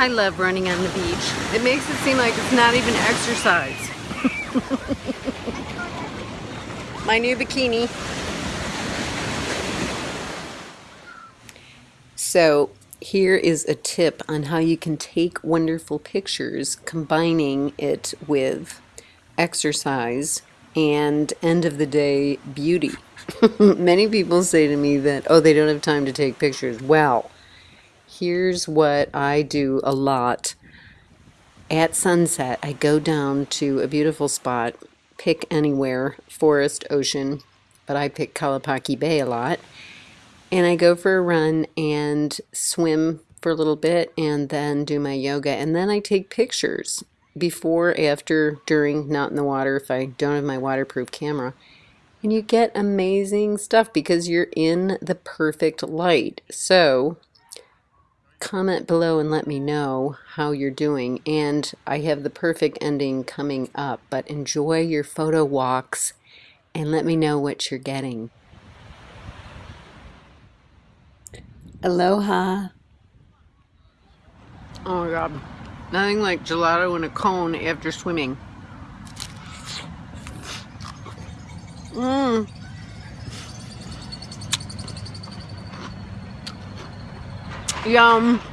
I love running on the beach. It makes it seem like it's not even exercise. My new bikini. So here is a tip on how you can take wonderful pictures combining it with exercise and end of the day beauty. Many people say to me that, oh, they don't have time to take pictures. Well, here's what I do a lot. At sunset, I go down to a beautiful spot, pick anywhere, forest, ocean, but I pick Kalapaki Bay a lot. And I go for a run and swim for a little bit and then do my yoga. And then I take pictures before, after, during, not in the water if I don't have my waterproof camera. And you get amazing stuff because you're in the perfect light. So comment below and let me know how you're doing. And I have the perfect ending coming up, but enjoy your photo walks and let me know what you're getting. Aloha. Oh my god. Nothing like gelato in a cone after swimming. Mmm. Yum.